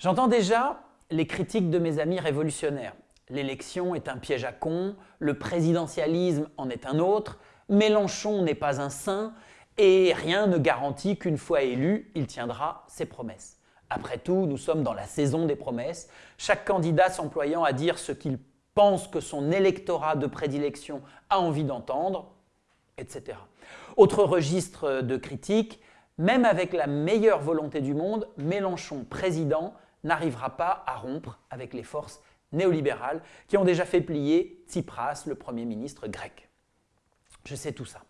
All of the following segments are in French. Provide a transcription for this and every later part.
J'entends déjà les critiques de mes amis révolutionnaires. L'élection est un piège à con, le présidentialisme en est un autre, Mélenchon n'est pas un saint et rien ne garantit qu'une fois élu, il tiendra ses promesses. Après tout, nous sommes dans la saison des promesses, chaque candidat s'employant à dire ce qu'il pense que son électorat de prédilection a envie d'entendre, etc. Autre registre de critique, même avec la meilleure volonté du monde, Mélenchon, président, n'arrivera pas à rompre avec les forces néolibérales qui ont déjà fait plier Tsipras, le Premier ministre grec. Je sais tout ça.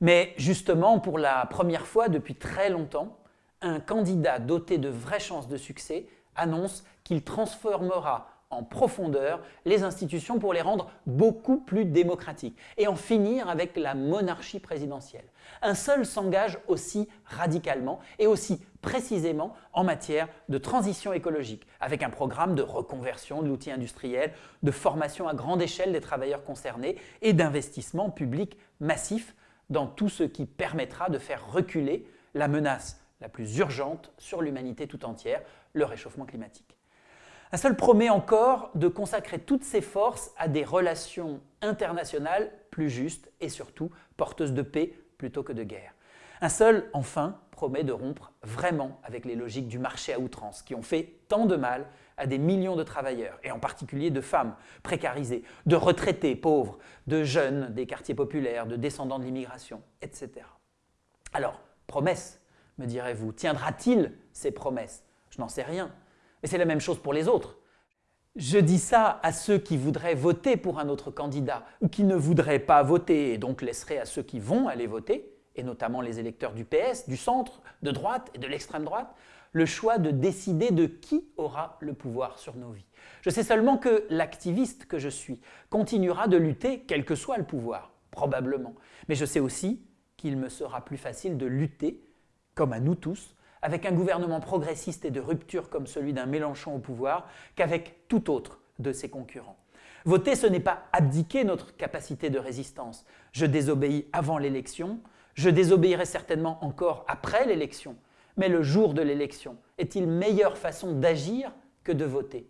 Mais justement, pour la première fois depuis très longtemps, un candidat doté de vraies chances de succès annonce qu'il transformera en profondeur les institutions pour les rendre beaucoup plus démocratiques et en finir avec la monarchie présidentielle. Un seul s'engage aussi radicalement et aussi précisément en matière de transition écologique, avec un programme de reconversion de l'outil industriel, de formation à grande échelle des travailleurs concernés et d'investissement public massif dans tout ce qui permettra de faire reculer la menace la plus urgente sur l'humanité tout entière, le réchauffement climatique. Un seul promet encore de consacrer toutes ses forces à des relations internationales plus justes et surtout porteuses de paix plutôt que de guerre. Un seul, enfin, promet de rompre vraiment avec les logiques du marché à outrance qui ont fait tant de mal à des millions de travailleurs, et en particulier de femmes précarisées, de retraités pauvres, de jeunes des quartiers populaires, de descendants de l'immigration, etc. Alors, promesse, me direz-vous, tiendra-t-il ces promesses? Je n'en sais rien. Mais c'est la même chose pour les autres. Je dis ça à ceux qui voudraient voter pour un autre candidat ou qui ne voudraient pas voter et donc laisseraient à ceux qui vont aller voter, et notamment les électeurs du PS, du centre, de droite et de l'extrême droite, le choix de décider de qui aura le pouvoir sur nos vies. Je sais seulement que l'activiste que je suis continuera de lutter quel que soit le pouvoir, probablement. Mais je sais aussi qu'il me sera plus facile de lutter, comme à nous tous, avec un gouvernement progressiste et de rupture comme celui d'un Mélenchon au pouvoir qu'avec tout autre de ses concurrents. Voter, ce n'est pas abdiquer notre capacité de résistance. Je désobéis avant l'élection, je désobéirai certainement encore après l'élection, mais le jour de l'élection est-il meilleure façon d'agir que de voter?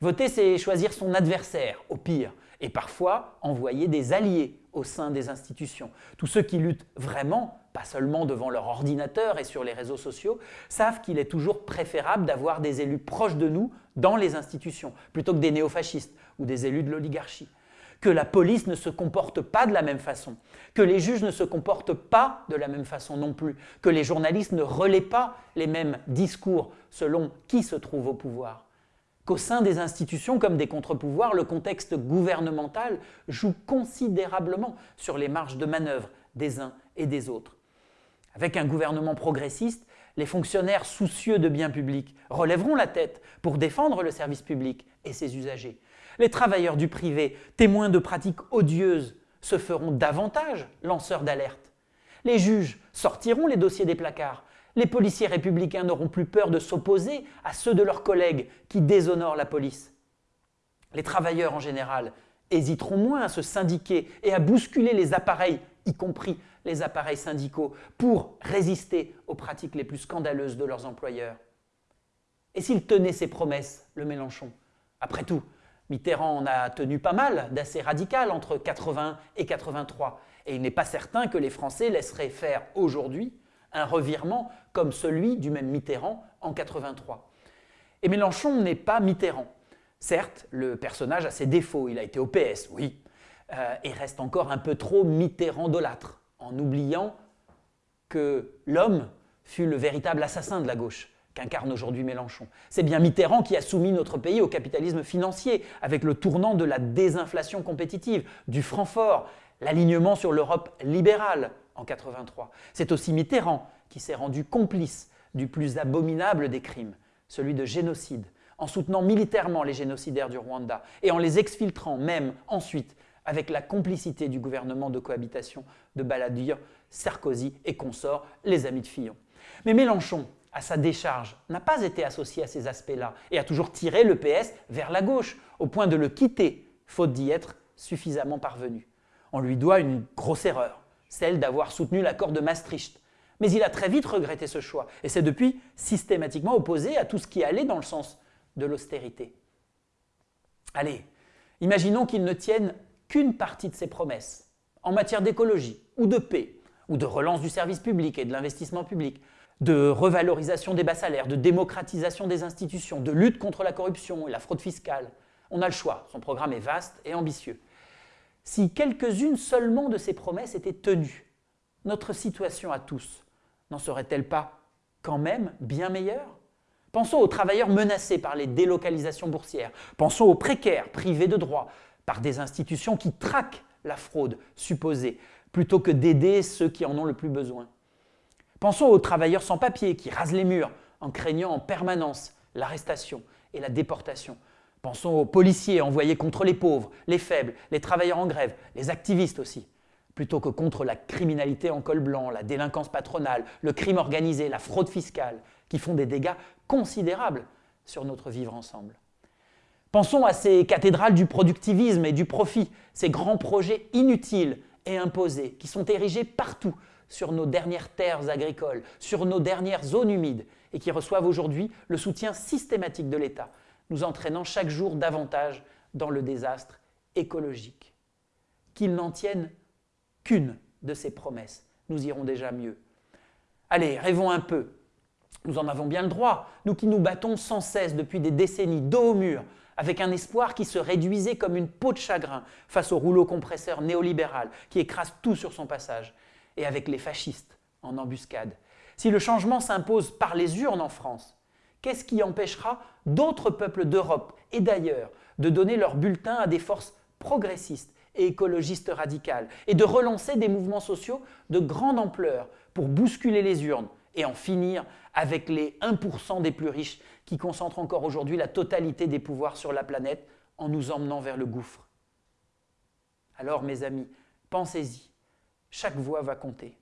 Voter, c'est choisir son adversaire, au pire, et parfois envoyer des alliés au sein des institutions. Tous ceux qui luttent vraiment, pas seulement devant leur ordinateur et sur les réseaux sociaux, savent qu'il est toujours préférable d'avoir des élus proches de nous dans les institutions, plutôt que des néofascistes ou des élus de l'oligarchie. Que la police ne se comporte pas de la même façon, que les juges ne se comportent pas de la même façon non plus, que les journalistes ne relaient pas les mêmes discours selon qui se trouve au pouvoir qu'au sein des institutions comme des contre-pouvoirs, le contexte gouvernemental joue considérablement sur les marges de manœuvre des uns et des autres. Avec un gouvernement progressiste, les fonctionnaires soucieux de biens publics relèveront la tête pour défendre le service public et ses usagers. Les travailleurs du privé, témoins de pratiques odieuses, se feront davantage lanceurs d'alerte. Les juges sortiront les dossiers des placards les policiers républicains n'auront plus peur de s'opposer à ceux de leurs collègues qui déshonorent la police. Les travailleurs en général hésiteront moins à se syndiquer et à bousculer les appareils, y compris les appareils syndicaux, pour résister aux pratiques les plus scandaleuses de leurs employeurs. Et s'il tenait ses promesses, le Mélenchon? Après tout, Mitterrand en a tenu pas mal d'assez radical entre 80 et 83, et il n'est pas certain que les Français laisseraient faire aujourd'hui un revirement comme celui du même Mitterrand en 83. Et Mélenchon n'est pas Mitterrand. Certes, le personnage a ses défauts, il a été au PS, oui, euh, et reste encore un peu trop Mitterrandolâtre, en oubliant que l'homme fut le véritable assassin de la gauche qu'incarne aujourd'hui Mélenchon. C'est bien Mitterrand qui a soumis notre pays au capitalisme financier, avec le tournant de la désinflation compétitive, du franc fort, l'alignement sur l'Europe libérale, en 83. C'est aussi Mitterrand qui s'est rendu complice du plus abominable des crimes, celui de génocide, en soutenant militairement les génocidaires du Rwanda et en les exfiltrant même ensuite avec la complicité du gouvernement de cohabitation de Balladur, Sarkozy et consorts, les amis de Fillon. Mais Mélenchon, à sa décharge, n'a pas été associé à ces aspects-là et a toujours tiré le PS vers la gauche, au point de le quitter, faute d'y être suffisamment parvenu. On lui doit une grosse erreur, celle d'avoir soutenu l'accord de Maastricht. Mais il a très vite regretté ce choix et s'est depuis systématiquement opposé à tout ce qui allait dans le sens de l'austérité. Allez, imaginons qu'il ne tienne qu'une partie de ses promesses en matière d'écologie ou de paix ou de relance du service public et de l'investissement public, de revalorisation des bas salaires, de démocratisation des institutions, de lutte contre la corruption et la fraude fiscale. On a le choix, son programme est vaste et ambitieux. Si quelques-unes seulement de ces promesses étaient tenues, notre situation à tous n'en serait-elle pas quand même bien meilleure? Pensons aux travailleurs menacés par les délocalisations boursières. Pensons aux précaires privés de droits par des institutions qui traquent la fraude supposée plutôt que d'aider ceux qui en ont le plus besoin. Pensons aux travailleurs sans papier qui rasent les murs en craignant en permanence l'arrestation et la déportation. Pensons aux policiers envoyés contre les pauvres, les faibles, les travailleurs en grève, les activistes aussi, plutôt que contre la criminalité en col blanc, la délinquance patronale, le crime organisé, la fraude fiscale, qui font des dégâts considérables sur notre vivre ensemble. Pensons à ces cathédrales du productivisme et du profit, ces grands projets inutiles et imposés qui sont érigés partout sur nos dernières terres agricoles, sur nos dernières zones humides et qui reçoivent aujourd'hui le soutien systématique de l'État, nous entraînant chaque jour davantage dans le désastre écologique. Qu'ils n'en tiennent qu'une de ces promesses, nous irons déjà mieux. Allez, rêvons un peu. Nous en avons bien le droit, nous qui nous battons sans cesse depuis des décennies dos au mur avec un espoir qui se réduisait comme une peau de chagrin face au rouleau compresseur néolibéral qui écrase tout sur son passage, et avec les fascistes en embuscade. Si le changement s'impose par les urnes en France, qu'est-ce qui empêchera d'autres peuples d'Europe et d'ailleurs de donner leur bulletin à des forces progressistes et écologistes radicales et de relancer des mouvements sociaux de grande ampleur pour bousculer les urnes et en finir avec les 1% des plus riches qui concentrent encore aujourd'hui la totalité des pouvoirs sur la planète en nous emmenant vers le gouffre? Alors mes amis, pensez-y, chaque voix va compter.